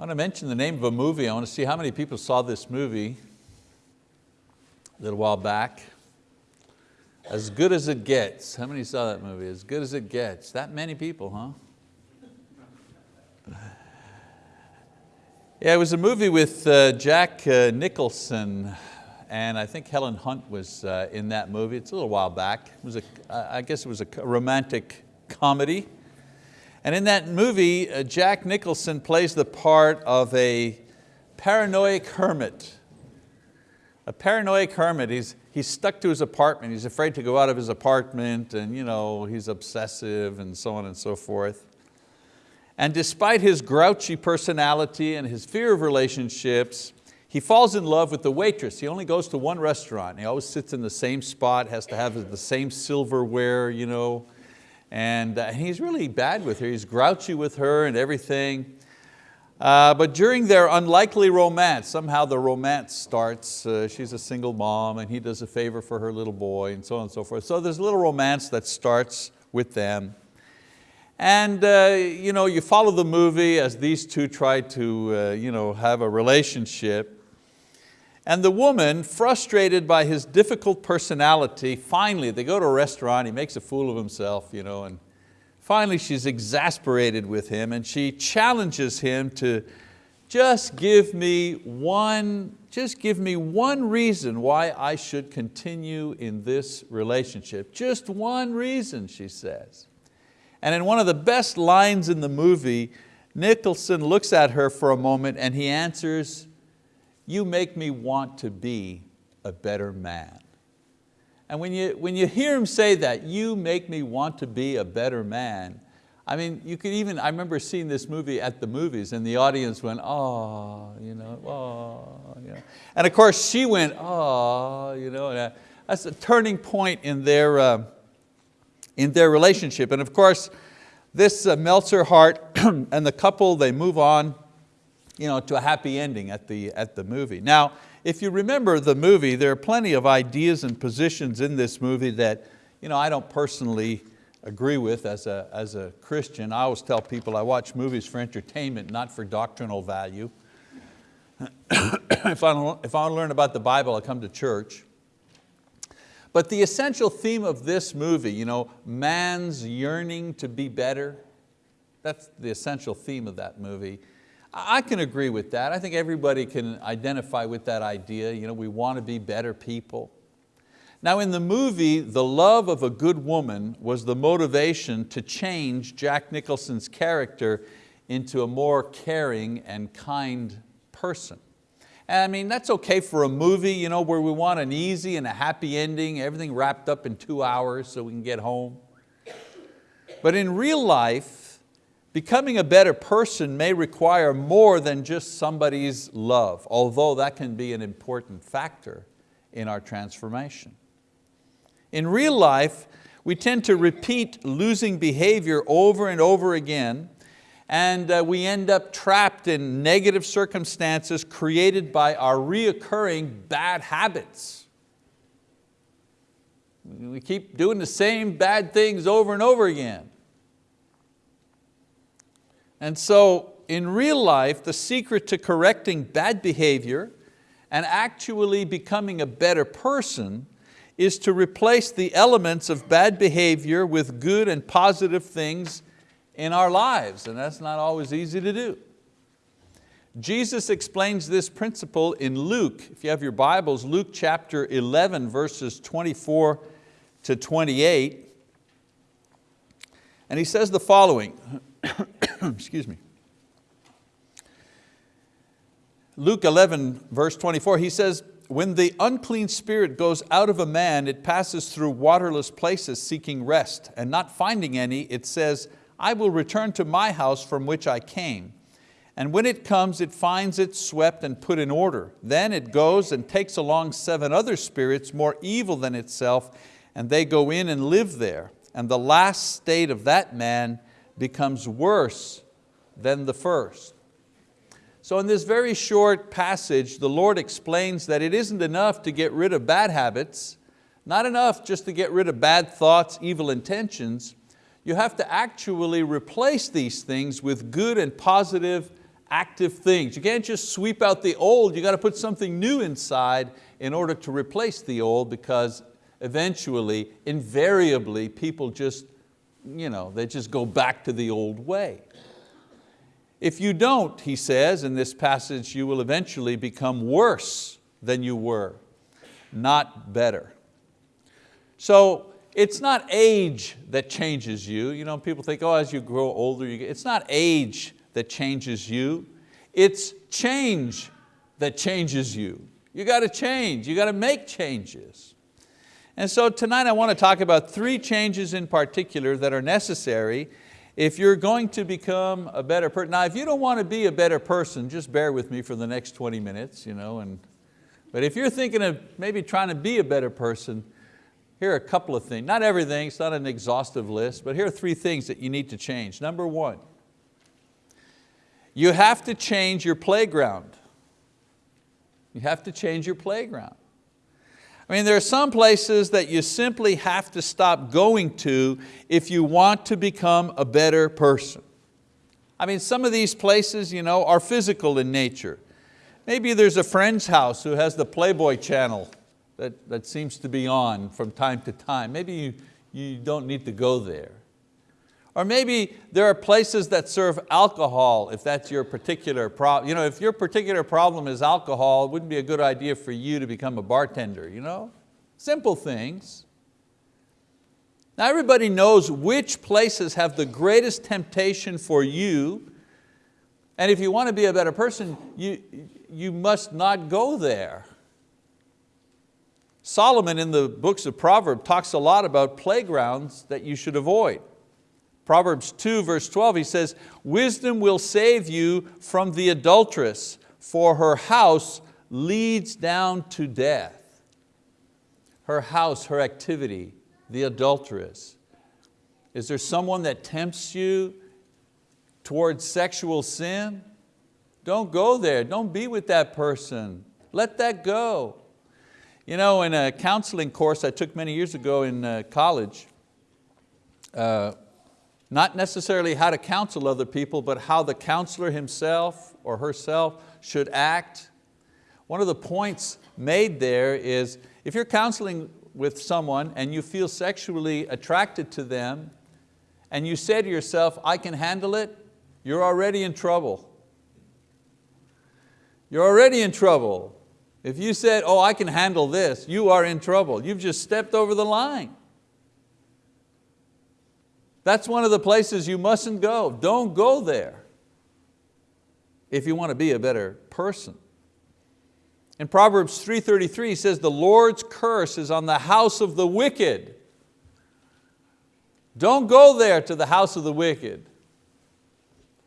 I want to mention the name of a movie. I want to see how many people saw this movie a little while back. As Good as It Gets. How many saw that movie? As Good as It Gets. That many people, huh? Yeah, it was a movie with uh, Jack uh, Nicholson and I think Helen Hunt was uh, in that movie. It's a little while back. It was a, I guess it was a romantic comedy. And in that movie, uh, Jack Nicholson plays the part of a paranoid hermit. A paranoid hermit, he's, he's stuck to his apartment, he's afraid to go out of his apartment and you know, he's obsessive and so on and so forth. And despite his grouchy personality and his fear of relationships, he falls in love with the waitress. He only goes to one restaurant. He always sits in the same spot, has to have the same silverware, you know, and uh, he's really bad with her. He's grouchy with her and everything. Uh, but during their unlikely romance, somehow the romance starts. Uh, she's a single mom and he does a favor for her little boy and so on and so forth. So there's a little romance that starts with them. And uh, you, know, you follow the movie as these two try to uh, you know, have a relationship. And the woman, frustrated by his difficult personality, finally, they go to a restaurant, he makes a fool of himself, you know, and finally she's exasperated with him and she challenges him to just give me one, just give me one reason why I should continue in this relationship. Just one reason, she says. And in one of the best lines in the movie, Nicholson looks at her for a moment and he answers, you make me want to be a better man. And when you, when you hear him say that, you make me want to be a better man, I mean, you could even, I remember seeing this movie at the movies and the audience went, oh, you know, oh, you know. And of course she went, oh, you know, uh, that's a turning point in their, uh, in their relationship. And of course, this uh, melts her heart and the couple, they move on you know, to a happy ending at the, at the movie. Now, if you remember the movie, there are plenty of ideas and positions in this movie that you know, I don't personally agree with as a, as a Christian. I always tell people I watch movies for entertainment, not for doctrinal value. if, I, don't, if I want to learn about the Bible, I come to church. But the essential theme of this movie, you know, man's yearning to be better, that's the essential theme of that movie. I can agree with that. I think everybody can identify with that idea. You know, we want to be better people. Now in the movie, the love of a good woman was the motivation to change Jack Nicholson's character into a more caring and kind person. I mean, that's okay for a movie you know, where we want an easy and a happy ending, everything wrapped up in two hours so we can get home. But in real life, Becoming a better person may require more than just somebody's love, although that can be an important factor in our transformation. In real life, we tend to repeat losing behavior over and over again and uh, we end up trapped in negative circumstances created by our reoccurring bad habits. We keep doing the same bad things over and over again. And so in real life, the secret to correcting bad behavior and actually becoming a better person is to replace the elements of bad behavior with good and positive things in our lives, and that's not always easy to do. Jesus explains this principle in Luke, if you have your Bibles, Luke chapter 11, verses 24 to 28. And he says the following, excuse me. Luke 11, verse 24, he says, when the unclean spirit goes out of a man, it passes through waterless places seeking rest, and not finding any, it says, I will return to my house from which I came. And when it comes, it finds it swept and put in order. Then it goes and takes along seven other spirits more evil than itself, and they go in and live there. And the last state of that man becomes worse than the first. So in this very short passage, the Lord explains that it isn't enough to get rid of bad habits, not enough just to get rid of bad thoughts, evil intentions. You have to actually replace these things with good and positive active things. You can't just sweep out the old, you got to put something new inside in order to replace the old because eventually, invariably, people just, you know, they just go back to the old way. If you don't, he says in this passage, you will eventually become worse than you were, not better. So it's not age that changes you. You know, people think, oh, as you grow older, you get, it's not age that changes you. It's change that changes you. You got to change, you got to make changes. And so tonight I want to talk about three changes in particular that are necessary if you're going to become a better person. Now if you don't want to be a better person, just bear with me for the next 20 minutes. You know, and, but if you're thinking of maybe trying to be a better person, here are a couple of things, not everything, it's not an exhaustive list, but here are three things that you need to change. Number one, you have to change your playground. You have to change your playground. I mean, there are some places that you simply have to stop going to if you want to become a better person. I mean, some of these places you know, are physical in nature. Maybe there's a friend's house who has the Playboy channel that, that seems to be on from time to time. Maybe you, you don't need to go there. Or maybe there are places that serve alcohol if that's your particular problem. You know, if your particular problem is alcohol, it wouldn't be a good idea for you to become a bartender. You know? Simple things. Now everybody knows which places have the greatest temptation for you and if you want to be a better person, you, you must not go there. Solomon in the books of Proverbs talks a lot about playgrounds that you should avoid. Proverbs 2 verse 12, he says, wisdom will save you from the adulteress, for her house leads down to death. Her house, her activity, the adulteress. Is there someone that tempts you towards sexual sin? Don't go there, don't be with that person. Let that go. You know, in a counseling course I took many years ago in uh, college, uh, not necessarily how to counsel other people, but how the counselor himself or herself should act. One of the points made there is if you're counseling with someone and you feel sexually attracted to them and you say to yourself, I can handle it, you're already in trouble. You're already in trouble. If you said, oh, I can handle this, you are in trouble. You've just stepped over the line. That's one of the places you mustn't go. Don't go there if you want to be a better person. In Proverbs 3.33 he says, the Lord's curse is on the house of the wicked. Don't go there to the house of the wicked.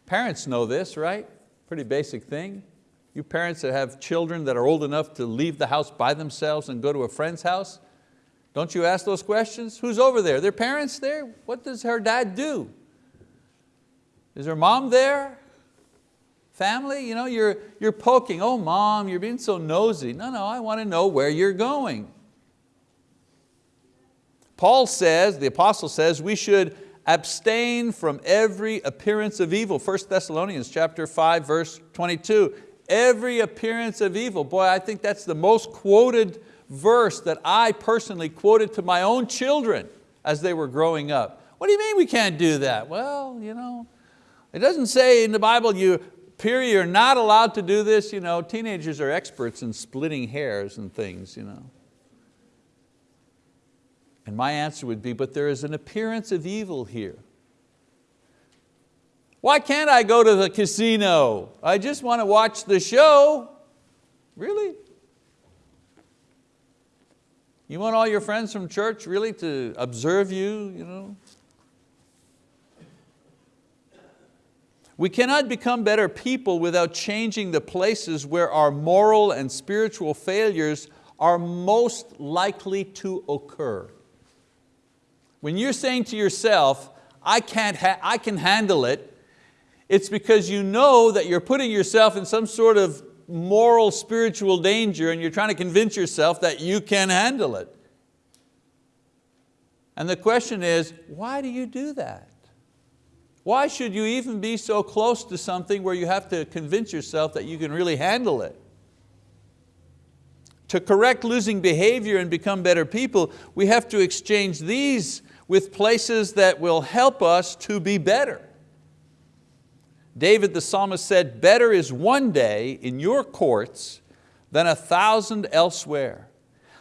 Parents know this, right? Pretty basic thing. You parents that have children that are old enough to leave the house by themselves and go to a friend's house, don't you ask those questions? Who's over there? Their parents there? What does her dad do? Is her mom there? Family, you know, you're, you're poking, oh mom, you're being so nosy. No, no, I want to know where you're going. Paul says, the apostle says, we should abstain from every appearance of evil. 1 Thessalonians chapter 5, verse 22. Every appearance of evil. Boy, I think that's the most quoted verse that I personally quoted to my own children as they were growing up. What do you mean we can't do that? Well, you know, it doesn't say in the Bible, you, period, you're not allowed to do this. You know, teenagers are experts in splitting hairs and things. You know. And my answer would be, but there is an appearance of evil here. Why can't I go to the casino? I just want to watch the show. Really? You want all your friends from church really to observe you? you know? We cannot become better people without changing the places where our moral and spiritual failures are most likely to occur. When you're saying to yourself, I, can't I can handle it, it's because you know that you're putting yourself in some sort of moral, spiritual danger and you're trying to convince yourself that you can handle it. And the question is, why do you do that? Why should you even be so close to something where you have to convince yourself that you can really handle it? To correct losing behavior and become better people, we have to exchange these with places that will help us to be better. David the psalmist said, better is one day in your courts than a thousand elsewhere.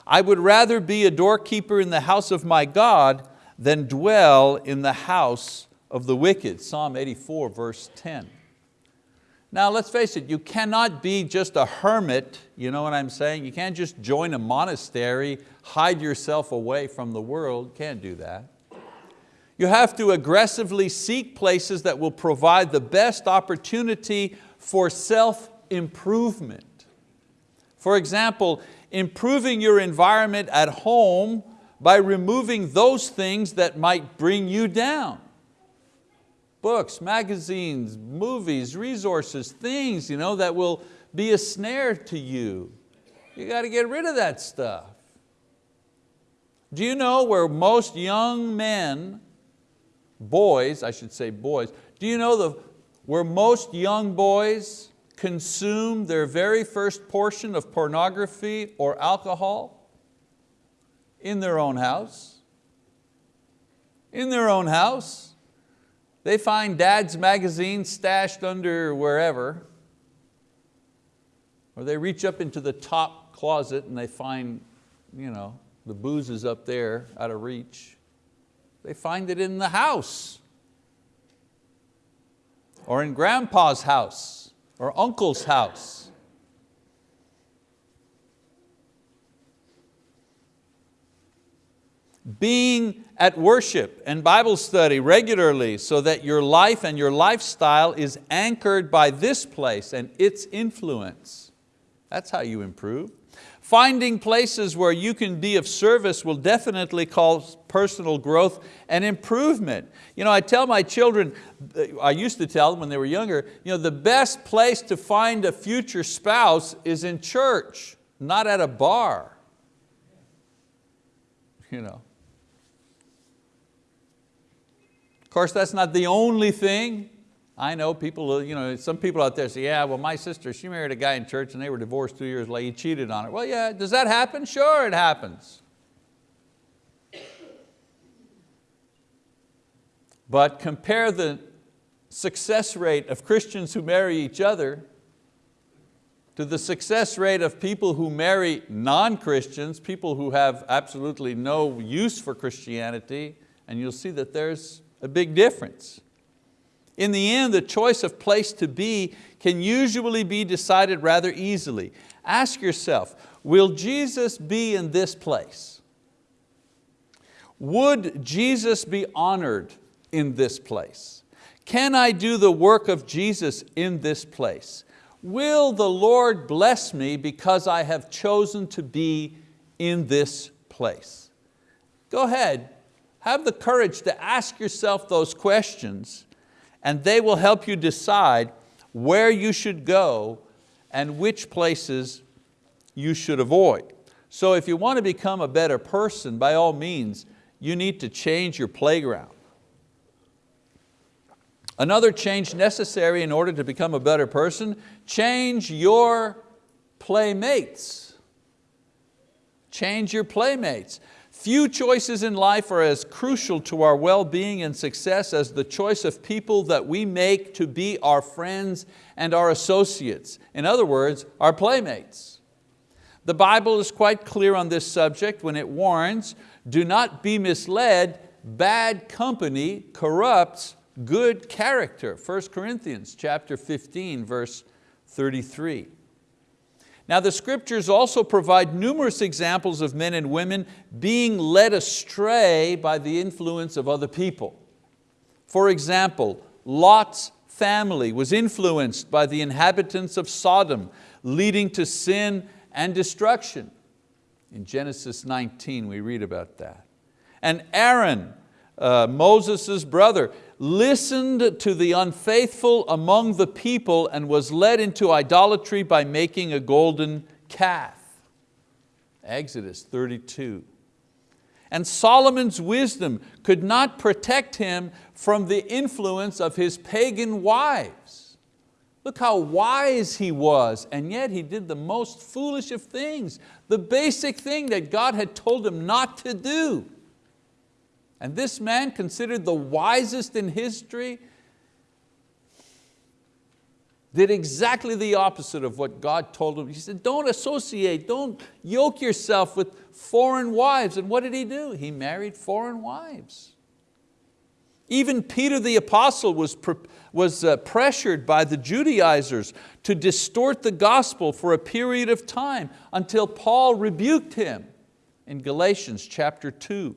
I would rather be a doorkeeper in the house of my God than dwell in the house of the wicked. Psalm 84 verse 10. Now let's face it, you cannot be just a hermit, you know what I'm saying? You can't just join a monastery, hide yourself away from the world, can't do that. You have to aggressively seek places that will provide the best opportunity for self-improvement. For example, improving your environment at home by removing those things that might bring you down. Books, magazines, movies, resources, things you know, that will be a snare to you. You got to get rid of that stuff. Do you know where most young men, boys, I should say boys, do you know the, where most young boys consume their very first portion of pornography or alcohol? In their own house. In their own house. They find dad's magazine stashed under wherever, or they reach up into the top closet and they find you know, the booze is up there out of reach. They find it in the house or in grandpa's house or uncle's house. Being at worship and Bible study regularly so that your life and your lifestyle is anchored by this place and its influence. That's how you improve. Finding places where you can be of service will definitely cause personal growth and improvement. You know, I tell my children, I used to tell them when they were younger, you know, the best place to find a future spouse is in church, not at a bar. You know. Of course, that's not the only thing. I know people, uh, you know, some people out there say, yeah, well my sister, she married a guy in church and they were divorced two years later, he cheated on her. Well yeah, does that happen? Sure it happens. But compare the success rate of Christians who marry each other to the success rate of people who marry non-Christians, people who have absolutely no use for Christianity, and you'll see that there's a big difference. In the end, the choice of place to be can usually be decided rather easily. Ask yourself, will Jesus be in this place? Would Jesus be honored in this place? Can I do the work of Jesus in this place? Will the Lord bless me because I have chosen to be in this place? Go ahead, have the courage to ask yourself those questions and they will help you decide where you should go and which places you should avoid. So if you want to become a better person, by all means, you need to change your playground. Another change necessary in order to become a better person, change your playmates. Change your playmates. Few choices in life are as crucial to our well-being and success as the choice of people that we make to be our friends and our associates. In other words, our playmates. The Bible is quite clear on this subject when it warns, do not be misled, bad company corrupts good character. 1 Corinthians chapter 15, verse 33. Now the scriptures also provide numerous examples of men and women being led astray by the influence of other people. For example, Lot's family was influenced by the inhabitants of Sodom, leading to sin and destruction. In Genesis 19 we read about that. And Aaron, uh, Moses' brother, listened to the unfaithful among the people and was led into idolatry by making a golden calf. Exodus 32. and Solomon's wisdom could not protect him from the influence of his pagan wives. Look how wise he was, and yet he did the most foolish of things, the basic thing that God had told him not to do. And this man, considered the wisest in history, did exactly the opposite of what God told him. He said, don't associate, don't yoke yourself with foreign wives. And what did he do? He married foreign wives. Even Peter the apostle was, was uh, pressured by the Judaizers to distort the gospel for a period of time until Paul rebuked him in Galatians chapter 2.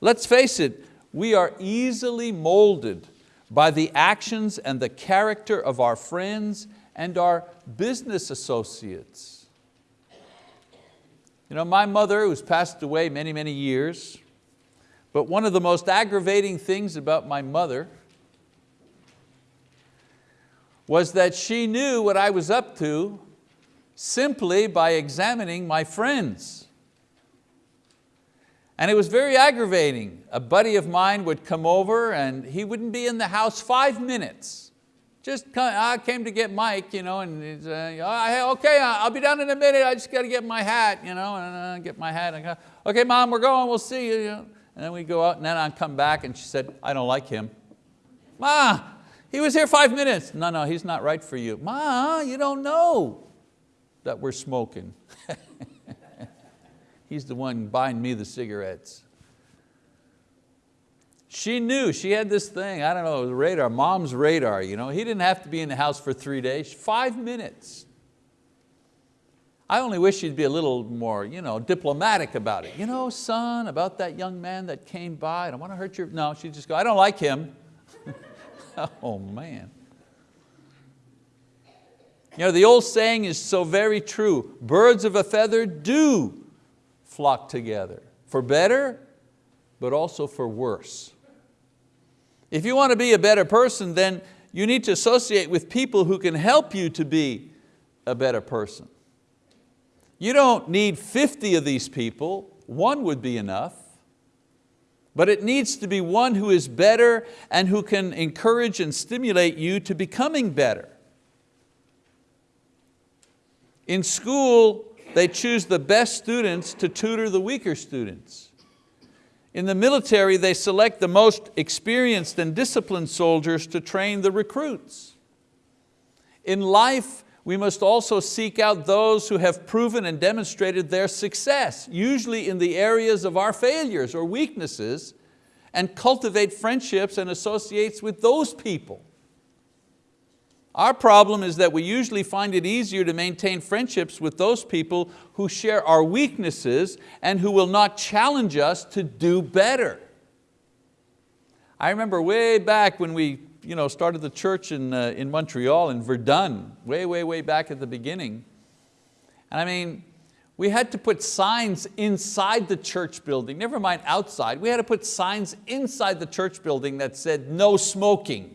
Let's face it, we are easily molded by the actions and the character of our friends and our business associates. You know, my mother, who's passed away many, many years, but one of the most aggravating things about my mother was that she knew what I was up to simply by examining my friends. And it was very aggravating. A buddy of mine would come over and he wouldn't be in the house five minutes. Just come, I came to get Mike, you know, and he's, uh, okay, I'll be down in a minute. I just got to get my hat, you know, and uh, get my hat. Go, okay, mom, we're going. We'll see you. And then we go out, and then I come back, and she said, I don't like him. Ma, he was here five minutes. No, no, he's not right for you. Ma, you don't know that we're smoking. He's the one buying me the cigarettes. She knew, she had this thing, I don't know, the radar, mom's radar. You know? He didn't have to be in the house for three days, five minutes. I only wish she'd be a little more you know, diplomatic about it. You know, son, about that young man that came by, I don't want to hurt your, no, she'd just go, I don't like him. oh man. You know, the old saying is so very true, birds of a feather do flock together, for better, but also for worse. If you want to be a better person, then you need to associate with people who can help you to be a better person. You don't need 50 of these people, one would be enough, but it needs to be one who is better and who can encourage and stimulate you to becoming better. In school, they choose the best students to tutor the weaker students. In the military, they select the most experienced and disciplined soldiers to train the recruits. In life, we must also seek out those who have proven and demonstrated their success, usually in the areas of our failures or weaknesses, and cultivate friendships and associates with those people. Our problem is that we usually find it easier to maintain friendships with those people who share our weaknesses and who will not challenge us to do better. I remember way back when we you know, started the church in, uh, in Montreal, in Verdun, way, way, way back at the beginning. And I mean, we had to put signs inside the church building, never mind outside. We had to put signs inside the church building that said, no smoking.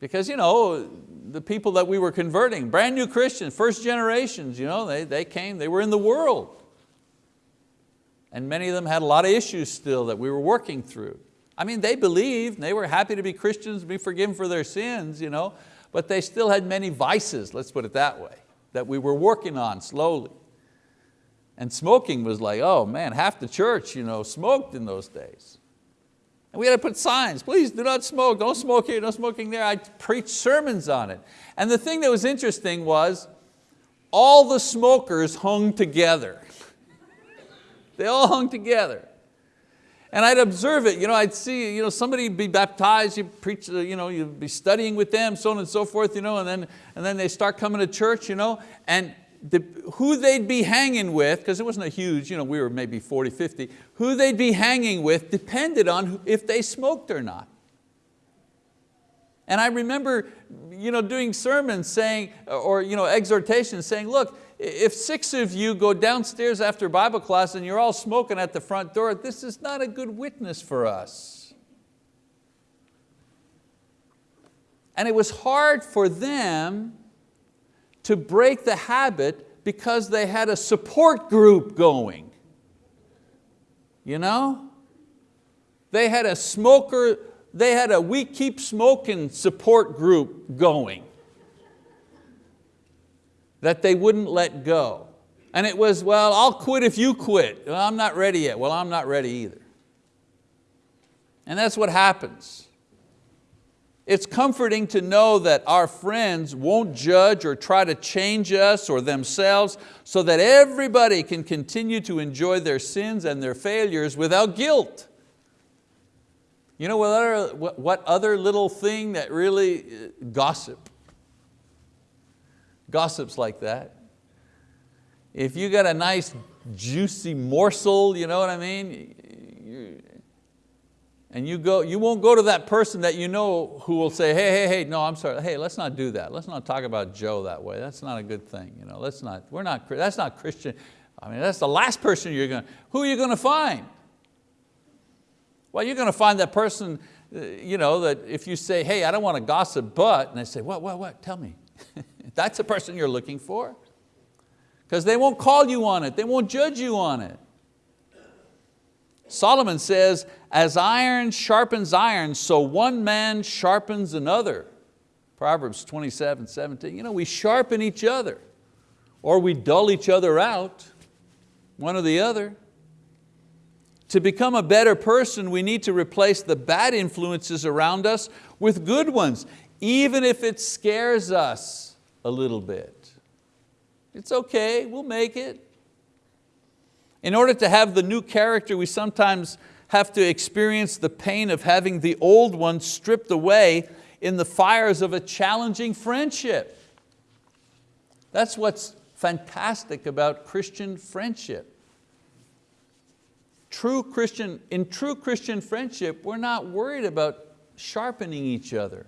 Because you know, the people that we were converting, brand new Christians, first generations, you know, they, they came, they were in the world. And many of them had a lot of issues still that we were working through. I mean, they believed, they were happy to be Christians, be forgiven for their sins, you know, but they still had many vices, let's put it that way, that we were working on slowly. And smoking was like, oh man, half the church you know, smoked in those days. And we had to put signs, please do not smoke, don't smoke here, no smoking there. I preached sermons on it. And the thing that was interesting was all the smokers hung together. they all hung together. And I'd observe it, you know, I'd see you know, somebody be baptized, you preach, you know, you'd be studying with them, so on and so forth, you know, and, then, and then they start coming to church, you know, and the, who they'd be hanging with, because it wasn't a huge, you know, we were maybe 40, 50, who they'd be hanging with depended on if they smoked or not. And I remember you know, doing sermons saying, or you know, exhortations saying, look, if six of you go downstairs after Bible class and you're all smoking at the front door, this is not a good witness for us. And it was hard for them to break the habit because they had a support group going. You know? They had a smoker, they had a we keep smoking support group going that they wouldn't let go. And it was, well, I'll quit if you quit. Well, I'm not ready yet. Well, I'm not ready either. And that's what happens. It's comforting to know that our friends won't judge or try to change us or themselves so that everybody can continue to enjoy their sins and their failures without guilt. You know what other, what other little thing that really, uh, gossip. Gossip's like that. If you got a nice juicy morsel, you know what I mean? And you, go, you won't go to that person that you know who will say, hey, hey, hey, no, I'm sorry, hey, let's not do that. Let's not talk about Joe that way. That's not a good thing. You know, let's not, we're not, that's not Christian. I mean, that's the last person you're going to, who are you going to find? Well, you're going to find that person, uh, you know, that if you say, hey, I don't want to gossip, but, and they say, what, what, what, tell me. that's the person you're looking for. Because they won't call you on it, they won't judge you on it. Solomon says, as iron sharpens iron, so one man sharpens another. Proverbs 27, 17. You know, we sharpen each other or we dull each other out, one or the other. To become a better person, we need to replace the bad influences around us with good ones, even if it scares us a little bit. It's okay, we'll make it. In order to have the new character, we sometimes have to experience the pain of having the old one stripped away in the fires of a challenging friendship. That's what's fantastic about Christian friendship. True Christian, in true Christian friendship, we're not worried about sharpening each other.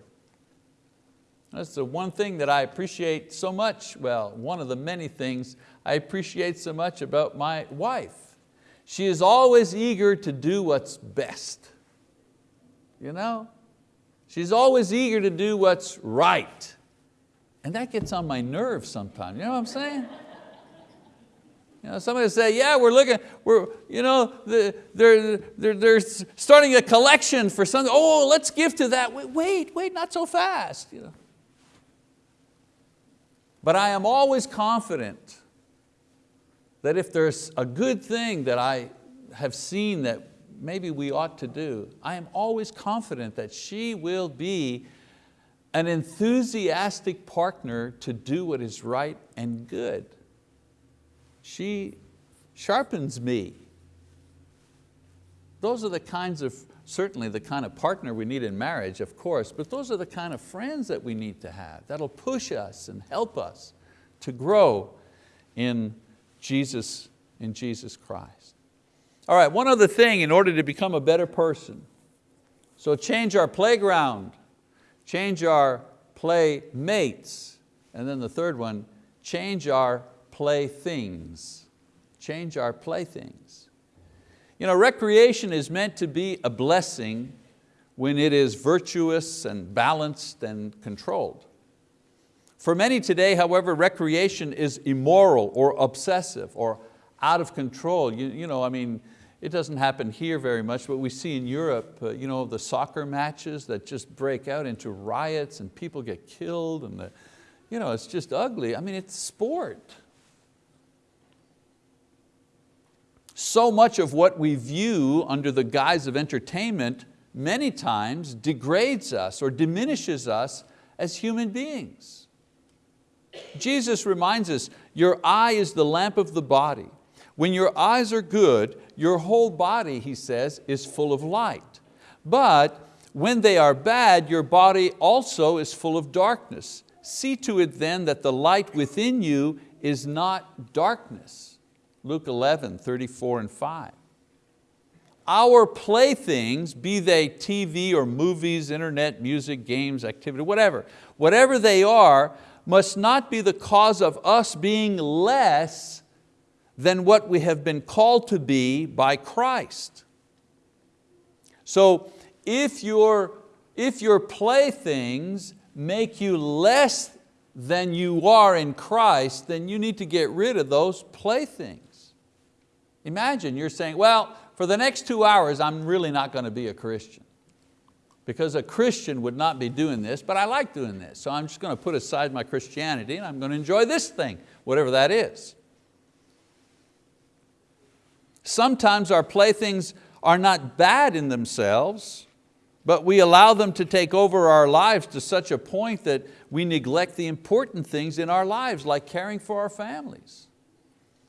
That's the one thing that I appreciate so much, well, one of the many things I appreciate so much about my wife. She is always eager to do what's best. You know? She's always eager to do what's right. And that gets on my nerves sometimes, you know what I'm saying? You know, somebody say, yeah, we're looking, we're, you know, they're, they're, they're starting a collection for something. Oh, let's give to that. Wait, wait, wait not so fast. You know. But I am always confident that if there's a good thing that I have seen that maybe we ought to do, I am always confident that she will be an enthusiastic partner to do what is right and good. She sharpens me. Those are the kinds of, certainly the kind of partner we need in marriage, of course, but those are the kind of friends that we need to have that'll push us and help us to grow in Jesus, in Jesus Christ. All right, one other thing in order to become a better person. So change our playground, change our playmates, and then the third one, change our playthings. Change our playthings. You know, recreation is meant to be a blessing when it is virtuous and balanced and controlled. For many today, however, recreation is immoral or obsessive or out of control. You, you know, I mean, it doesn't happen here very much, but we see in Europe, uh, you know, the soccer matches that just break out into riots and people get killed and the, you know, it's just ugly. I mean, it's sport. So much of what we view under the guise of entertainment many times degrades us or diminishes us as human beings. Jesus reminds us, your eye is the lamp of the body. When your eyes are good, your whole body, he says, is full of light. But when they are bad, your body also is full of darkness. See to it then that the light within you is not darkness. Luke 11, 34 and 5. Our playthings, be they TV or movies, internet, music, games, activity, whatever, whatever they are, must not be the cause of us being less than what we have been called to be by Christ. So if your, if your playthings make you less than you are in Christ, then you need to get rid of those playthings. Imagine you're saying, well, for the next two hours, I'm really not going to be a Christian. Because a Christian would not be doing this, but I like doing this. So I'm just going to put aside my Christianity and I'm going to enjoy this thing, whatever that is. Sometimes our playthings are not bad in themselves, but we allow them to take over our lives to such a point that we neglect the important things in our lives, like caring for our families,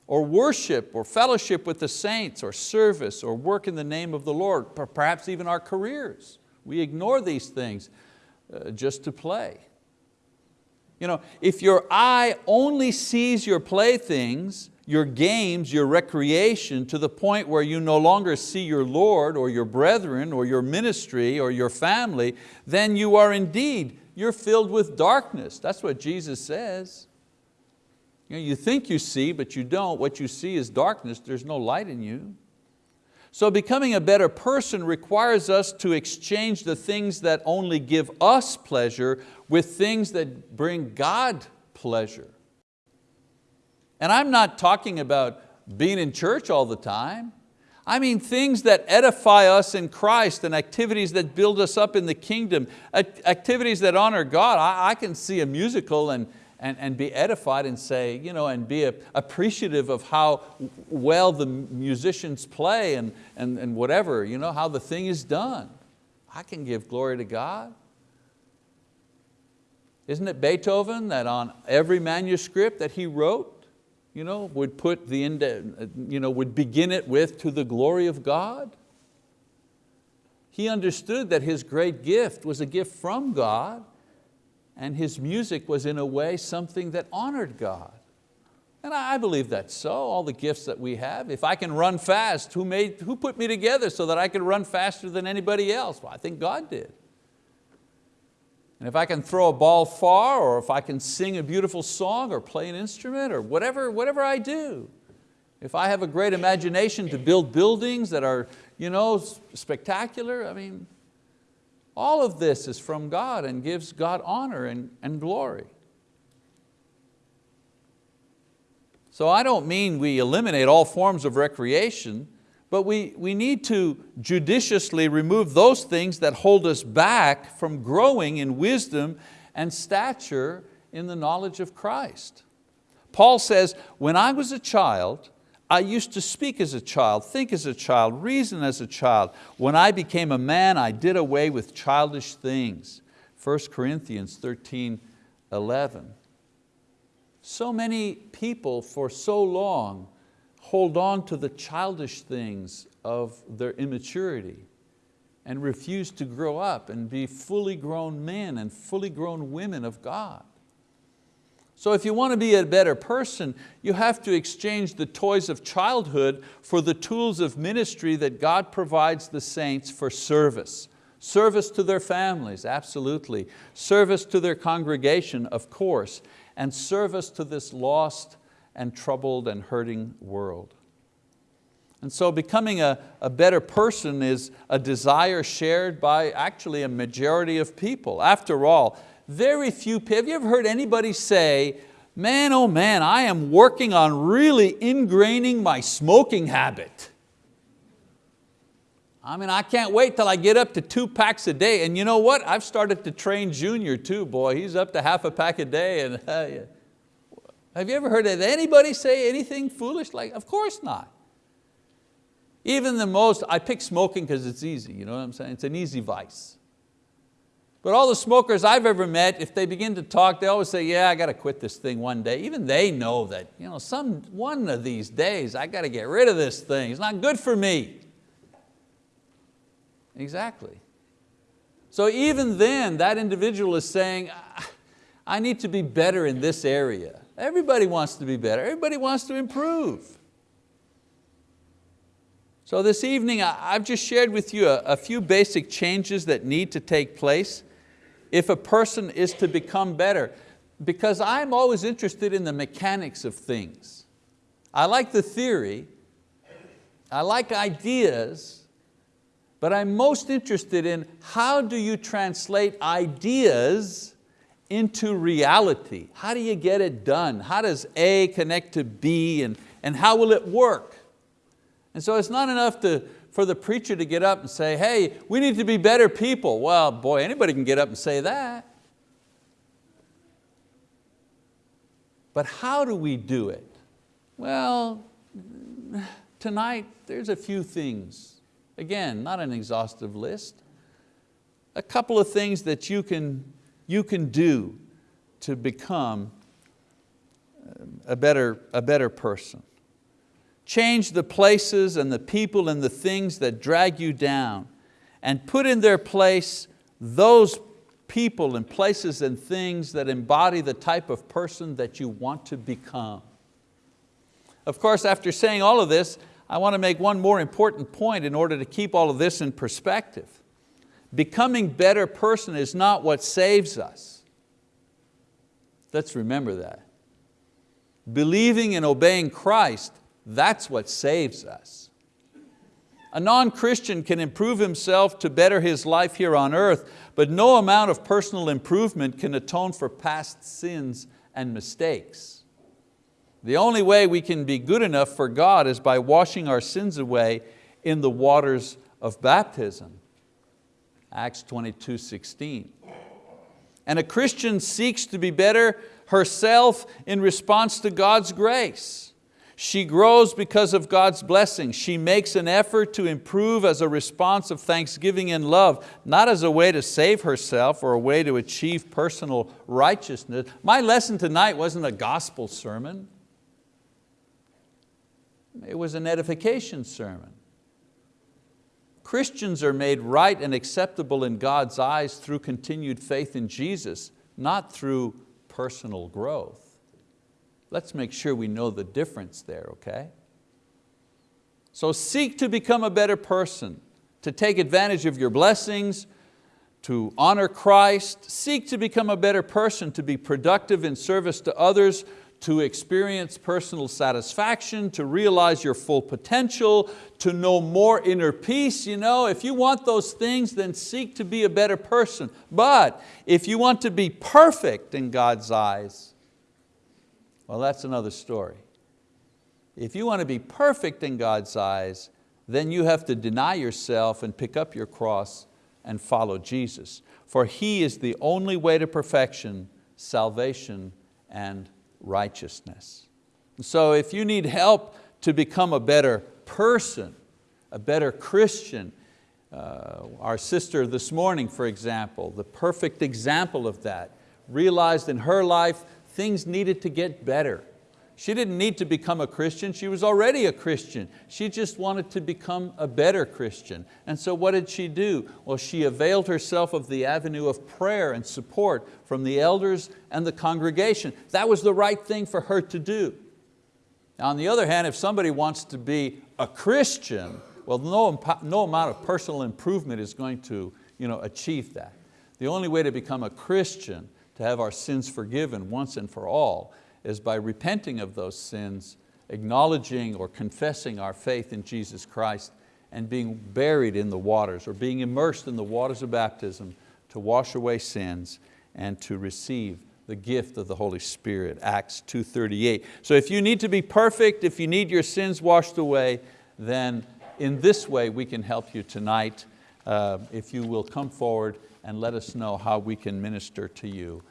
or worship, or fellowship with the saints, or service, or work in the name of the Lord, perhaps even our careers. We ignore these things uh, just to play. You know, if your eye only sees your playthings, your games, your recreation to the point where you no longer see your Lord or your brethren or your ministry or your family, then you are indeed, you're filled with darkness. That's what Jesus says. You, know, you think you see, but you don't. What you see is darkness. There's no light in you. So becoming a better person requires us to exchange the things that only give us pleasure with things that bring God pleasure. And I'm not talking about being in church all the time. I mean things that edify us in Christ and activities that build us up in the kingdom, activities that honor God. I, I can see a musical and, and, and be edified and say, you know, and be appreciative of how well the musicians play and, and, and whatever, you know, how the thing is done. I can give glory to God. Isn't it Beethoven that on every manuscript that he wrote, you know, would put the, you know, would begin it with to the glory of God. He understood that his great gift was a gift from God and his music was in a way something that honored God. And I believe that's so, all the gifts that we have. If I can run fast, who, made, who put me together so that I could run faster than anybody else? Well, I think God did. And if I can throw a ball far, or if I can sing a beautiful song, or play an instrument, or whatever, whatever I do, if I have a great imagination to build buildings that are you know, spectacular, I mean, all of this is from God and gives God honor and, and glory. So I don't mean we eliminate all forms of recreation, but we, we need to judiciously remove those things that hold us back from growing in wisdom and stature in the knowledge of Christ. Paul says, when I was a child, I used to speak as a child, think as a child, reason as a child. When I became a man, I did away with childish things. 1 Corinthians 13, 11. So many people for so long hold on to the childish things of their immaturity and refuse to grow up and be fully grown men and fully grown women of God. So if you want to be a better person, you have to exchange the toys of childhood for the tools of ministry that God provides the saints for service. Service to their families, absolutely. Service to their congregation, of course. And service to this lost and troubled and hurting world. And so becoming a, a better person is a desire shared by actually a majority of people. After all, very few people, have you ever heard anybody say, man, oh man, I am working on really ingraining my smoking habit. I mean, I can't wait till I get up to two packs a day. And you know what? I've started to train Junior too, boy. He's up to half a pack a day. And uh, have you ever heard of anybody say anything foolish like, of course not. Even the most, I pick smoking because it's easy, you know what I'm saying? It's an easy vice. But all the smokers I've ever met, if they begin to talk, they always say, yeah, I got to quit this thing one day. Even they know that you know, some, one of these days I got to get rid of this thing. It's not good for me. Exactly. So even then, that individual is saying, I need to be better in this area. Everybody wants to be better. Everybody wants to improve. So this evening, I've just shared with you a, a few basic changes that need to take place if a person is to become better. Because I'm always interested in the mechanics of things. I like the theory, I like ideas, but I'm most interested in how do you translate ideas into reality. How do you get it done? How does A connect to B and, and how will it work? And so it's not enough to, for the preacher to get up and say, hey, we need to be better people. Well, boy, anybody can get up and say that. But how do we do it? Well, tonight there's a few things. Again, not an exhaustive list. A couple of things that you can you can do to become um, a better, a better person. Change the places and the people and the things that drag you down and put in their place those people and places and things that embody the type of person that you want to become. Of course, after saying all of this, I want to make one more important point in order to keep all of this in perspective. Becoming better person is not what saves us. Let's remember that. Believing and obeying Christ, that's what saves us. A non-Christian can improve himself to better his life here on earth, but no amount of personal improvement can atone for past sins and mistakes. The only way we can be good enough for God is by washing our sins away in the waters of baptism. Acts 22, 16. And a Christian seeks to be better herself in response to God's grace. She grows because of God's blessing. She makes an effort to improve as a response of thanksgiving and love, not as a way to save herself or a way to achieve personal righteousness. My lesson tonight wasn't a gospel sermon. It was an edification sermon. Christians are made right and acceptable in God's eyes through continued faith in Jesus, not through personal growth. Let's make sure we know the difference there, okay? So seek to become a better person, to take advantage of your blessings, to honor Christ, seek to become a better person, to be productive in service to others, to experience personal satisfaction, to realize your full potential, to know more inner peace. You know, if you want those things, then seek to be a better person. But if you want to be perfect in God's eyes, well, that's another story. If you want to be perfect in God's eyes, then you have to deny yourself and pick up your cross and follow Jesus. For He is the only way to perfection, salvation, and righteousness. So if you need help to become a better person, a better Christian, uh, our sister this morning, for example, the perfect example of that, realized in her life things needed to get better. She didn't need to become a Christian, she was already a Christian. She just wanted to become a better Christian. And so what did she do? Well, she availed herself of the avenue of prayer and support from the elders and the congregation. That was the right thing for her to do. Now, on the other hand, if somebody wants to be a Christian, well, no, no amount of personal improvement is going to you know, achieve that. The only way to become a Christian, to have our sins forgiven once and for all, is by repenting of those sins, acknowledging or confessing our faith in Jesus Christ and being buried in the waters or being immersed in the waters of baptism to wash away sins and to receive the gift of the Holy Spirit, Acts 2.38. So if you need to be perfect, if you need your sins washed away, then in this way we can help you tonight. Uh, if you will come forward and let us know how we can minister to you.